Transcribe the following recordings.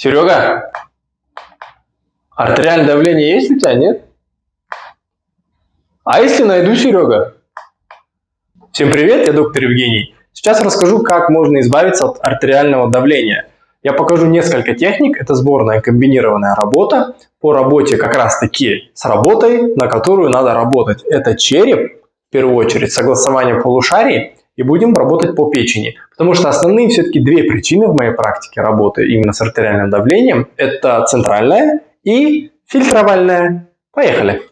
Серега, артериальное давление есть у тебя, нет? А если найду Серега? Всем привет, я доктор Евгений. Сейчас расскажу, как можно избавиться от артериального давления. Я покажу несколько техник, это сборная комбинированная работа по работе как раз таки с работой, на которую надо работать. Это череп, в первую очередь, согласование полушарий и будем работать по печени. Потому что основные все-таки две причины в моей практике работы именно с артериальным давлением – это центральная и фильтровальная. Поехали!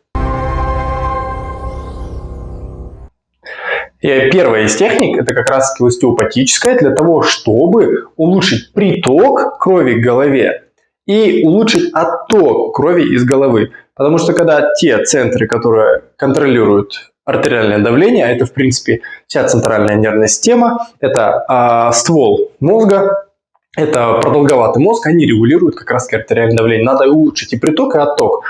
И первая из техник – это как раз остеопатическая для того, чтобы улучшить приток крови к голове и улучшить отток крови из головы. Потому что когда те центры, которые контролируют артериальное давление, а это в принципе вся центральная нервная система, это э, ствол мозга, это продолговатый мозг, они регулируют как раз артериальное давление. Надо улучшить и приток, и отток.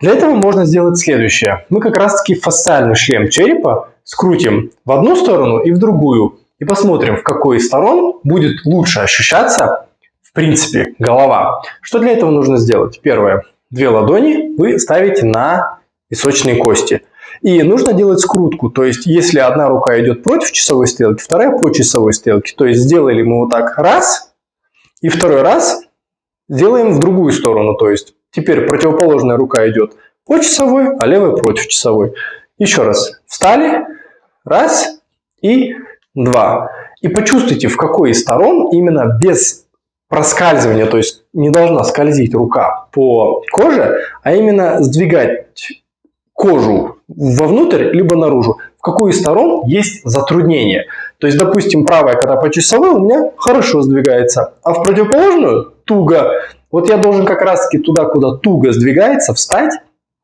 Для этого можно сделать следующее. Мы как раз таки фасциальный шлем черепа скрутим в одну сторону и в другую. И посмотрим, в какой из сторон будет лучше ощущаться, в принципе, голова. Что для этого нужно сделать? Первое. Две ладони вы ставите на височные кости. И нужно делать скрутку, то есть если одна рука идет против часовой стрелки, вторая по часовой стрелке. То есть сделали мы вот так раз, и второй раз делаем в другую сторону. То есть теперь противоположная рука идет по часовой, а левая против часовой. Еще раз. Встали, раз и два. И почувствуйте, в какой из сторон именно без проскальзывания, то есть не должна скользить рука по коже, а именно сдвигать кожу вовнутрь, либо наружу. В какую из сторон есть затруднение. То есть, допустим, правая, когда по часовой, у меня хорошо сдвигается, а в противоположную туго. Вот я должен как раз таки туда, куда туго сдвигается, встать,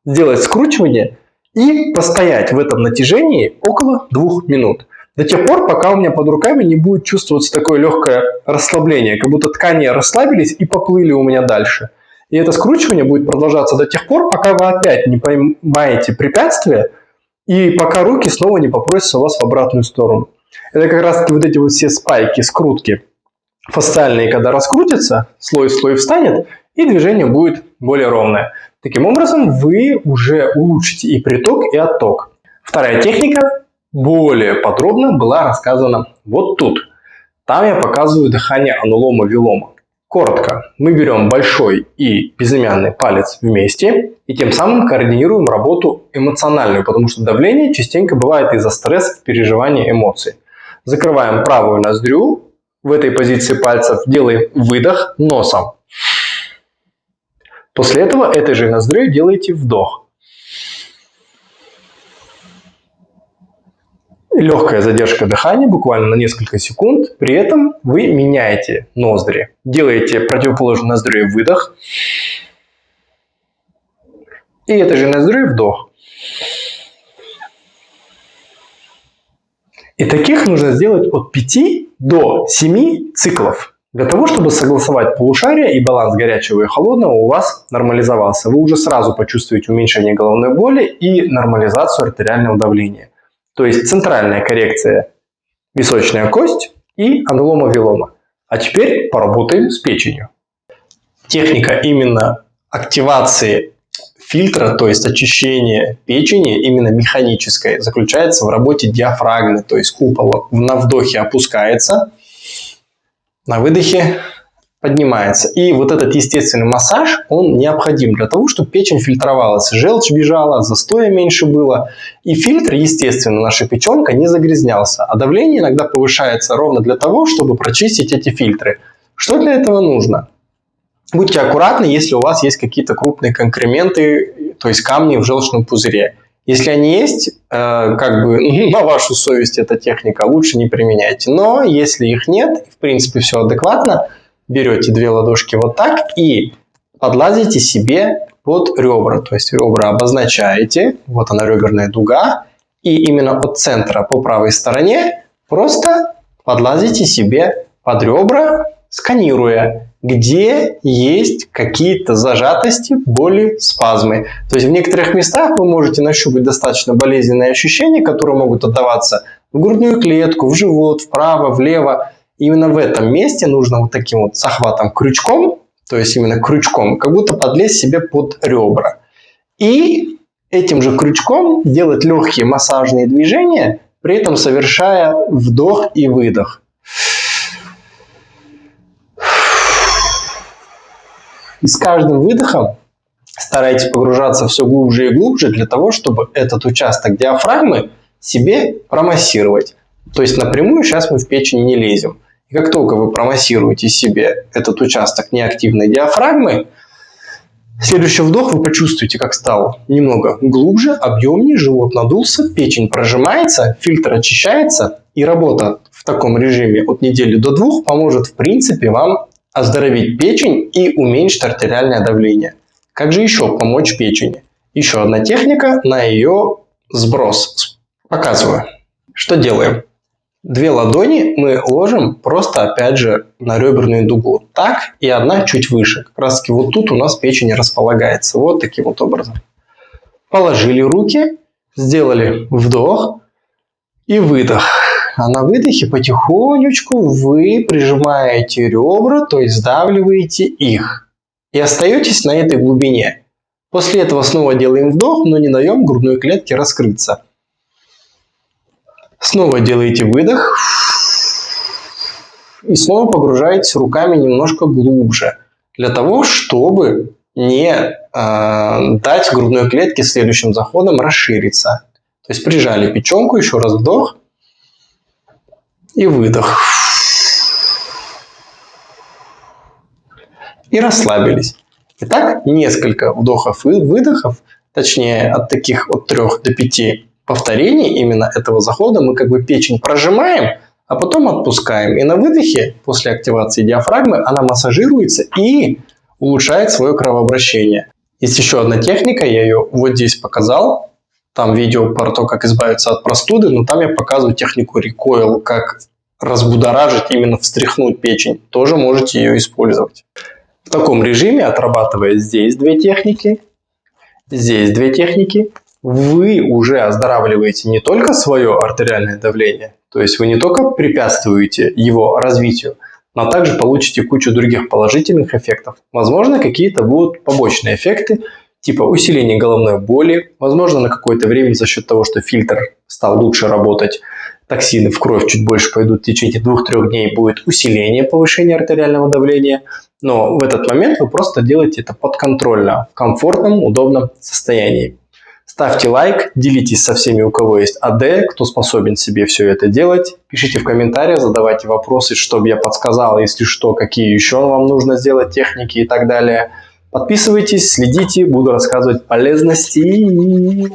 сделать скручивание и постоять в этом натяжении около двух минут. До тех пор, пока у меня под руками не будет чувствоваться такое легкое расслабление, как будто ткани расслабились и поплыли у меня дальше. И это скручивание будет продолжаться до тех пор, пока вы опять не поймаете препятствие и пока руки снова не попросятся у вас в обратную сторону. Это как раз вот эти вот все спайки, скрутки фасциальные, когда раскрутятся, слой-слой встанет, и движение будет более ровное. Таким образом, вы уже улучшите и приток, и отток. Вторая техника более подробно была рассказана вот тут. Там я показываю дыхание анулома-вилома. Коротко, мы берем большой и безымянный палец вместе и тем самым координируем работу эмоциональную, потому что давление частенько бывает из-за стресса, переживания эмоций. Закрываем правую ноздрю, в этой позиции пальцев делаем выдох носом. После этого этой же ноздрю делаете вдох. Легкая задержка дыхания, буквально на несколько секунд. При этом вы меняете ноздри. Делаете противоположную ноздрю выдох. И этой же ноздрю вдох. И таких нужно сделать от 5 до 7 циклов. Для того, чтобы согласовать полушария и баланс горячего и холодного у вас нормализовался. Вы уже сразу почувствуете уменьшение головной боли и нормализацию артериального давления. То есть центральная коррекция височная кость и анулома-вилома. А теперь поработаем с печенью. Техника именно активации фильтра, то есть очищения печени, именно механической, заключается в работе диафрагмы, то есть купол на вдохе опускается, на выдохе поднимается. И вот этот естественный массаж, он необходим для того, чтобы печень фильтровалась, желчь бежала, застоя меньше было. И фильтр, естественно, наша печенка не загрязнялся. А давление иногда повышается ровно для того, чтобы прочистить эти фильтры. Что для этого нужно? Будьте аккуратны, если у вас есть какие-то крупные конкременты, то есть камни в желчном пузыре. Если они есть, э, как бы на вашу совесть эта техника, лучше не применяйте. Но если их нет, в принципе все адекватно, берете две ладошки вот так и подлазите себе под ребра. То есть ребра обозначаете, вот она реберная дуга, и именно от центра по правой стороне просто подлазите себе под ребра, сканируя, где есть какие-то зажатости, боли, спазмы. То есть в некоторых местах вы можете нащупать достаточно болезненные ощущения, которые могут отдаваться в грудную клетку, в живот, вправо, влево. Именно в этом месте нужно вот таким вот захватом крючком то есть именно крючком, как будто подлезть себе под ребра. И этим же крючком делать легкие массажные движения, при этом совершая вдох и выдох. И с каждым выдохом старайтесь погружаться все глубже и глубже для того, чтобы этот участок диафрагмы себе промассировать. То есть напрямую сейчас мы в печень не лезем. И как только вы промассируете себе этот участок неактивной диафрагмы, следующий вдох вы почувствуете, как стал немного глубже, объемнее, живот надулся, печень прожимается, фильтр очищается, и работа в таком режиме от недели до двух поможет в принципе вам оздоровить печень и уменьшить артериальное давление. Как же еще помочь печени? Еще одна техника на ее сброс. Показываю. Что делаем? Две ладони мы ложим просто, опять же, на реберную дугу. Так, и одна чуть выше. Как раз таки вот тут у нас печень располагается. Вот таким вот образом. Положили руки, сделали вдох и выдох. А на выдохе потихонечку вы прижимаете ребра, то есть сдавливаете их и остаетесь на этой глубине. После этого снова делаем вдох, но не даем грудной клетке раскрыться. Снова делаете выдох. И снова погружаетесь руками немножко глубже. Для того, чтобы не э, дать грудной клетке следующим заходом расшириться. То есть прижали печенку, еще раз вдох и выдох. и расслабились. Итак, несколько вдохов и выдохов, точнее от таких от 3 до 5 повторений именно этого захода мы как бы печень прожимаем, а потом отпускаем. И на выдохе, после активации диафрагмы, она массажируется и улучшает свое кровообращение. Есть еще одна техника, я ее вот здесь показал. Там видео про то, как избавиться от простуды, но там я показываю технику recoil, как разбудоражить, именно встряхнуть печень. Тоже можете ее использовать. В таком режиме, отрабатывая здесь две техники, здесь две техники, вы уже оздоравливаете не только свое артериальное давление, то есть вы не только препятствуете его развитию, но также получите кучу других положительных эффектов. Возможно, какие-то будут побочные эффекты, типа усиление головной боли, возможно, на какое-то время за счет того, что фильтр стал лучше работать, токсины в кровь чуть больше пойдут в течение 2-3 дней, будет усиление повышения артериального давления, но в этот момент вы просто делаете это подконтрольно, в комфортном, удобном состоянии. Ставьте лайк, делитесь со всеми, у кого есть АД, кто способен себе все это делать. Пишите в комментариях, задавайте вопросы, чтобы я подсказал, если что, какие еще вам нужно сделать техники и так далее. Подписывайтесь, следите, буду рассказывать полезности.